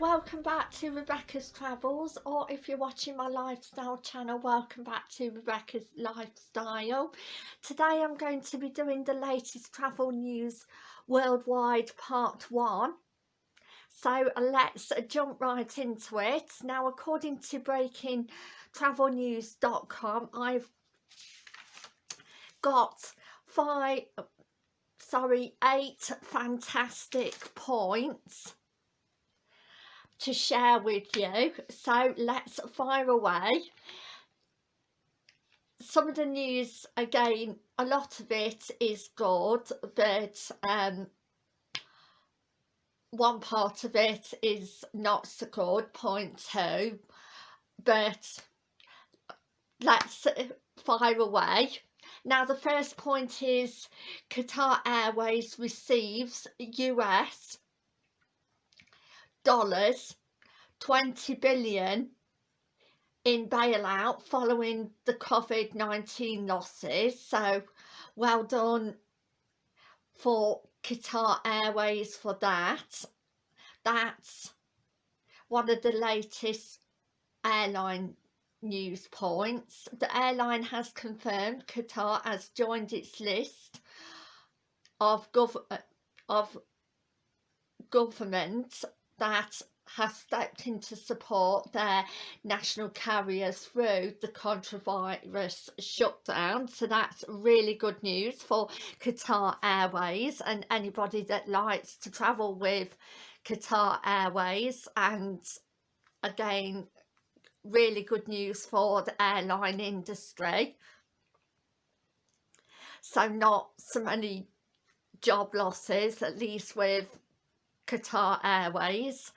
welcome back to Rebecca's Travels or if you're watching my lifestyle channel welcome back to Rebecca's Lifestyle. Today I'm going to be doing the latest travel news worldwide part 1. So let's jump right into it. Now according to breakingtravelnews.com I've got five sorry eight fantastic points to share with you. So let's fire away. Some of the news again a lot of it is good but um one part of it is not so good point two. But let's fire away. Now the first point is Qatar Airways receives US dollars 20 billion in bailout following the COVID-19 losses. So well done for Qatar Airways for that. That's one of the latest airline news points. The airline has confirmed Qatar has joined its list of gov of government that has stepped in to support their national carriers through the coronavirus shutdown. So that's really good news for Qatar Airways and anybody that likes to travel with Qatar Airways. And again really good news for the airline industry. So not so many job losses at least with Qatar Airways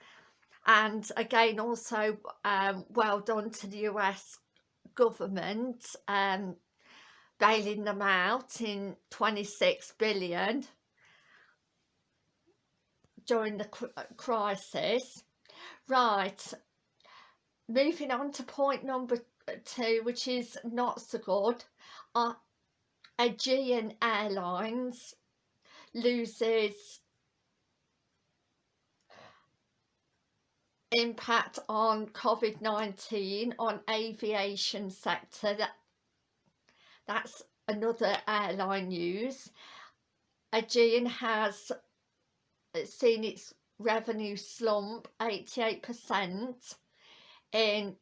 and again also um, well done to the US government um, bailing them out in 26 billion during the crisis. Right moving on to point number two which is not so good uh, Aegean Airlines loses impact on COVID-19 on aviation sector. That that's another airline news. Aegean has uh, seen its revenue slump 88% in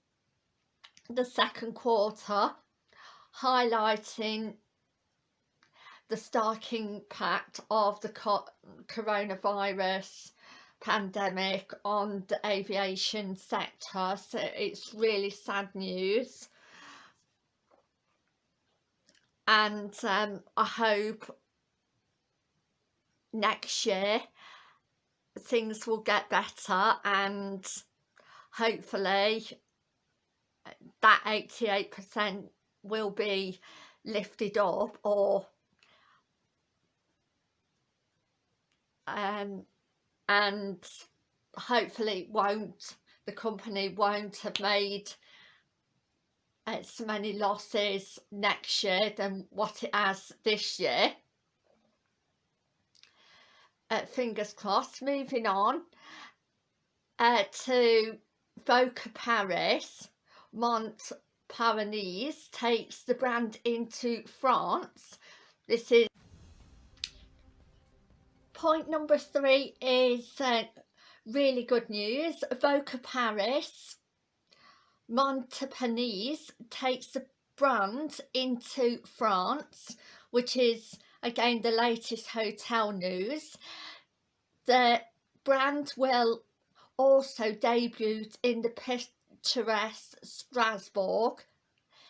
the second quarter highlighting the stark impact of the coronavirus pandemic on the aviation sector so it's really sad news. And um, I hope next year things will get better and hopefully that 88% will be lifted up or um, and hopefully won't the company won't have made as many losses next year than what it has this year. Uh, fingers crossed moving on. Uh, to Voco Paris Montparnasse takes the brand into France. This is point number three is uh, really good news. Voco Paris Montparnasse takes the brand into France, which is again the latest hotel news. The brand will also debut in the picturesque Strasbourg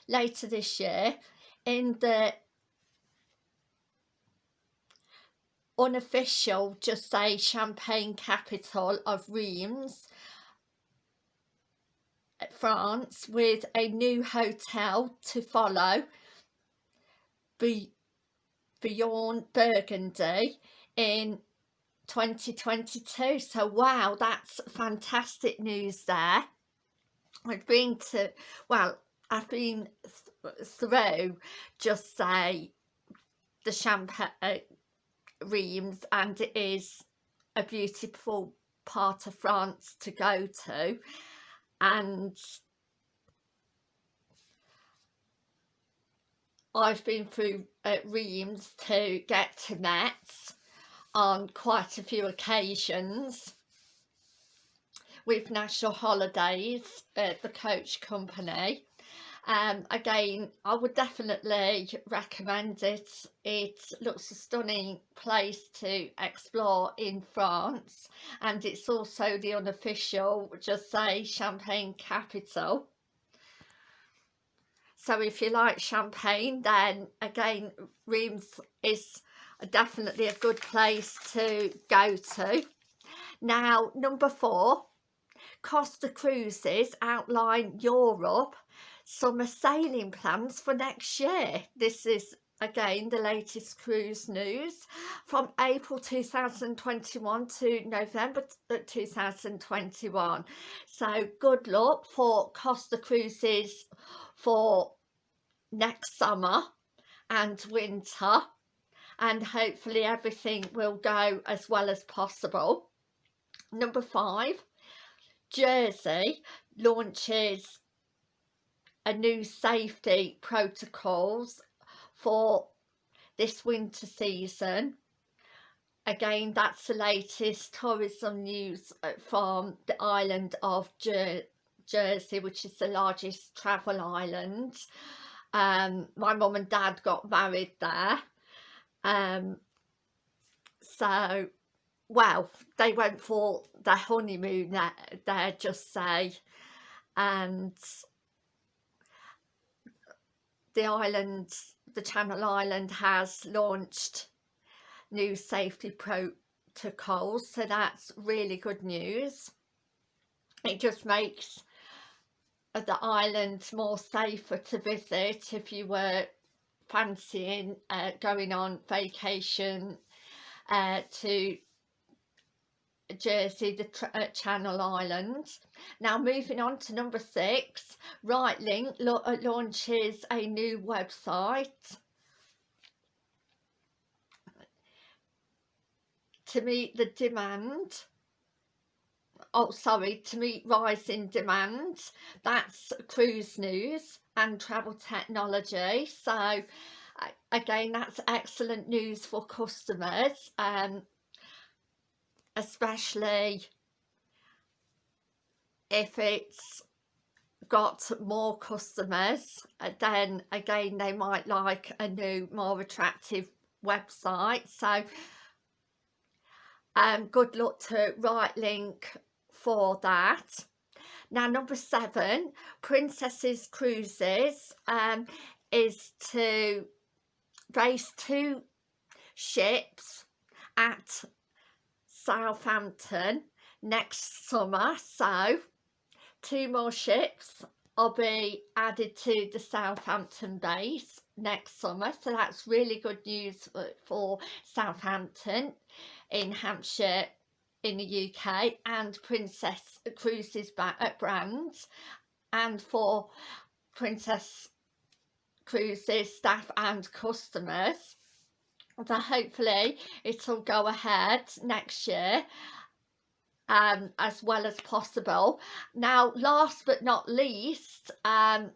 later this year in the unofficial just say champagne capital of Reims uh, France with a new hotel to follow. Be beyond Burgundy in 2022 so wow that's fantastic news there. I've been to well I've been th through just say the champagne uh, Reims and it is a beautiful part of France to go to. And I've been through uh, Reims to get to Metz on quite a few occasions with national holidays at the coach company um again i would definitely recommend it. It looks a stunning place to explore in france and it's also the unofficial just say champagne capital. So if you like champagne then again reims is definitely a good place to go to. Now number four Costa Cruises outline Europe summer sailing plans for next year. This is again the latest cruise news from April 2021 to November uh, 2021 so good luck for Costa Cruises for next summer and winter and hopefully everything will go as well as possible number five Jersey launches a new safety protocols for this winter season. Again that's the latest tourism news uh, from the island of Jer Jersey which is the largest travel island. Um my mum and dad got married there. Um so well they went for their honeymoon there, there just say. And the island, the Channel Island has launched new safety protocols so that's really good news. It just makes the island more safer to visit if you were fancying uh, going on vacation uh, to Jersey, the uh, Channel Islands. Now moving on to number six, RightLink uh, launches a new website. To meet the demand. Oh sorry to meet rising demand. That's cruise news and travel technology. So again that's excellent news for customers um especially if it's got more customers uh, then again they might like a new more attractive website. So um good luck to right link for that. Now number seven princesses cruises um is to race two ships at Southampton next summer. So two more ships will be added to the Southampton base next summer. So that's really good news for Southampton in Hampshire in the UK and Princess Cruises brand and for Princess Cruises staff and customers. So hopefully it'll go ahead next year um, as well as possible. Now last but not least um,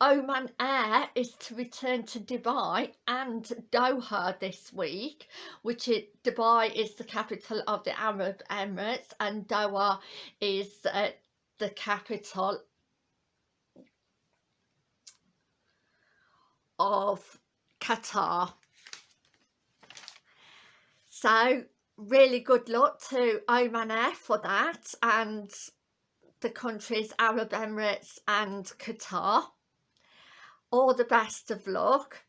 Oman Air is to return to Dubai and Doha this week which is Dubai is the capital of the Arab Emirates and Doha is uh, the capital of Qatar so really good luck to Oman Air for that and the countries Arab Emirates and Qatar. All the best of luck.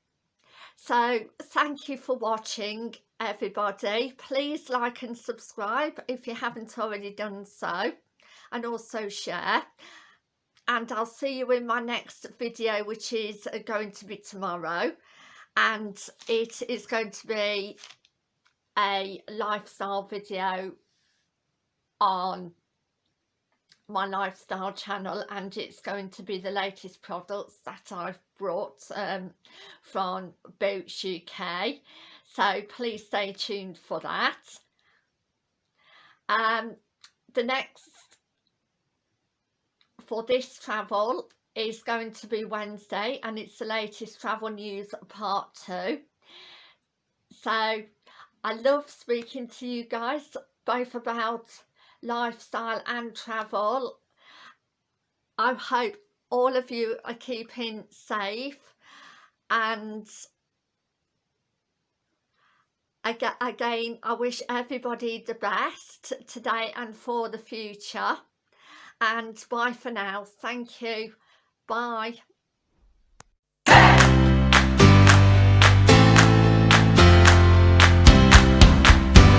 So thank you for watching everybody. Please like and subscribe if you haven't already done so and also share and I'll see you in my next video which is uh, going to be tomorrow and it is going to be a lifestyle video on my lifestyle channel and it's going to be the latest products that I've brought um, from Boots UK so please stay tuned for that. Um, the next for this travel is going to be Wednesday and it's the latest travel news part two. So I love speaking to you guys both about lifestyle and travel. I hope all of you are keeping safe and again I wish everybody the best today and for the future. And bye for now. Thank you. Bye